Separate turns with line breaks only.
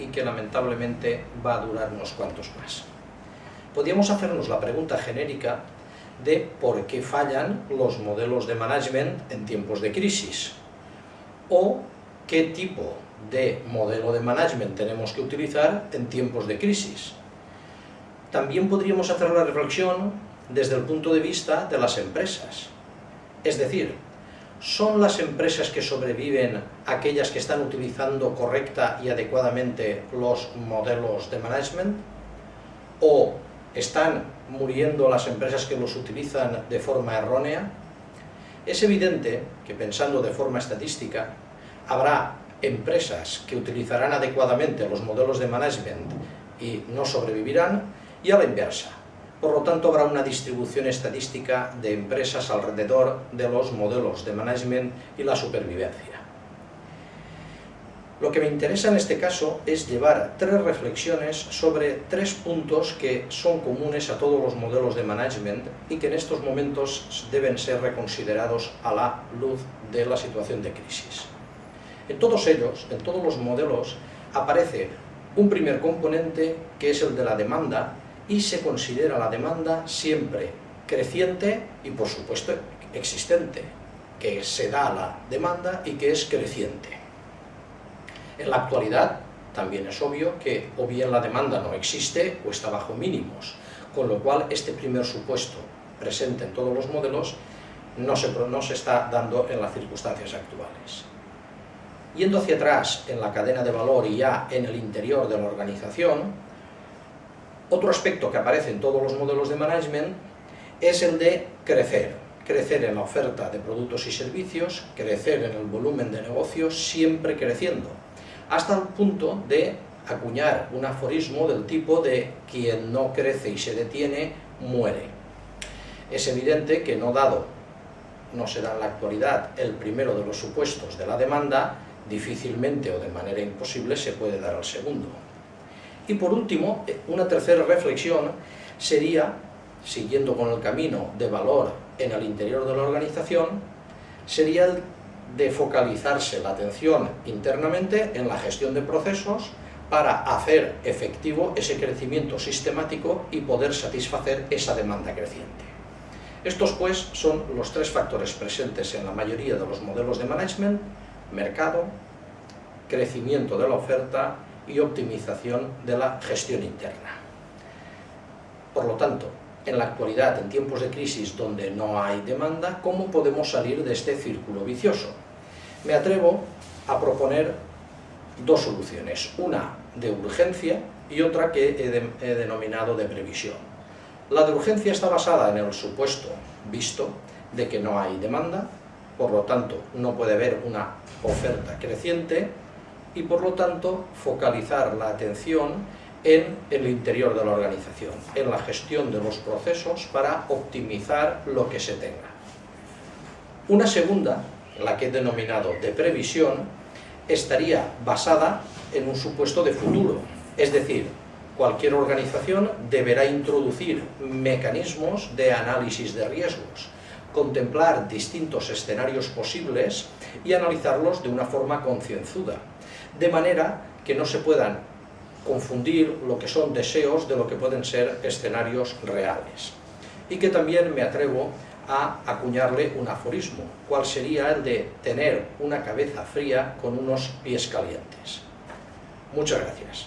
y que lamentablemente va a durar unos cuantos más. Podríamos hacernos la pregunta genérica de por qué fallan los modelos de management en tiempos de crisis o qué tipo de modelo de management tenemos que utilizar en tiempos de crisis. También podríamos hacer la reflexión desde el punto de vista de las empresas. Es decir, ¿son las empresas que sobreviven aquellas que están utilizando correcta y adecuadamente los modelos de management? ¿O están muriendo las empresas que los utilizan de forma errónea? Es evidente que pensando de forma estadística, habrá empresas que utilizarán adecuadamente los modelos de management y no sobrevivirán, y a la inversa. Por lo tanto, habrá una distribución estadística de empresas alrededor de los modelos de management y la supervivencia. Lo que me interesa en este caso es llevar tres reflexiones sobre tres puntos que son comunes a todos los modelos de management y que en estos momentos deben ser reconsiderados a la luz de la situación de crisis. En todos ellos, en todos los modelos, aparece un primer componente que es el de la demanda y se considera la demanda siempre creciente y por supuesto existente, que se da la demanda y que es creciente. En la actualidad también es obvio que o bien la demanda no existe o está bajo mínimos, con lo cual este primer supuesto presente en todos los modelos no se, no se está dando en las circunstancias actuales. Yendo hacia atrás en la cadena de valor y ya en el interior de la organización, otro aspecto que aparece en todos los modelos de management es el de crecer. Crecer en la oferta de productos y servicios, crecer en el volumen de negocios, siempre creciendo, hasta el punto de acuñar un aforismo del tipo de quien no crece y se detiene, muere. Es evidente que no dado, no será en la actualidad el primero de los supuestos de la demanda, difícilmente o de manera imposible se puede dar al segundo. Y por último, una tercera reflexión sería, siguiendo con el camino de valor en el interior de la organización, sería el de focalizarse la atención internamente en la gestión de procesos para hacer efectivo ese crecimiento sistemático y poder satisfacer esa demanda creciente. Estos pues son los tres factores presentes en la mayoría de los modelos de management mercado, crecimiento de la oferta y optimización de la gestión interna. Por lo tanto, en la actualidad, en tiempos de crisis donde no hay demanda, ¿cómo podemos salir de este círculo vicioso? Me atrevo a proponer dos soluciones, una de urgencia y otra que he, denominado de previsión. La de urgencia está basada en el supuesto visto de que no hay demanda, por lo tanto no puede haber una oferta creciente y por lo tanto focalizar la atención en el interior de la organización, en la gestión de los procesos para optimizar lo que se tenga. Una segunda, la que he denominado de previsión, estaría basada en un supuesto de futuro, es decir, cualquier organización deberá introducir mecanismos de análisis de riesgos, contemplar distintos escenarios posibles y analizarlos de una forma concienzuda, de manera que no se puedan confundir lo que son deseos de lo que pueden ser escenarios reales. Y que también me atrevo a acuñarle un aforismo, cual sería el de tener una cabeza fría con unos pies calientes. Muchas gracias.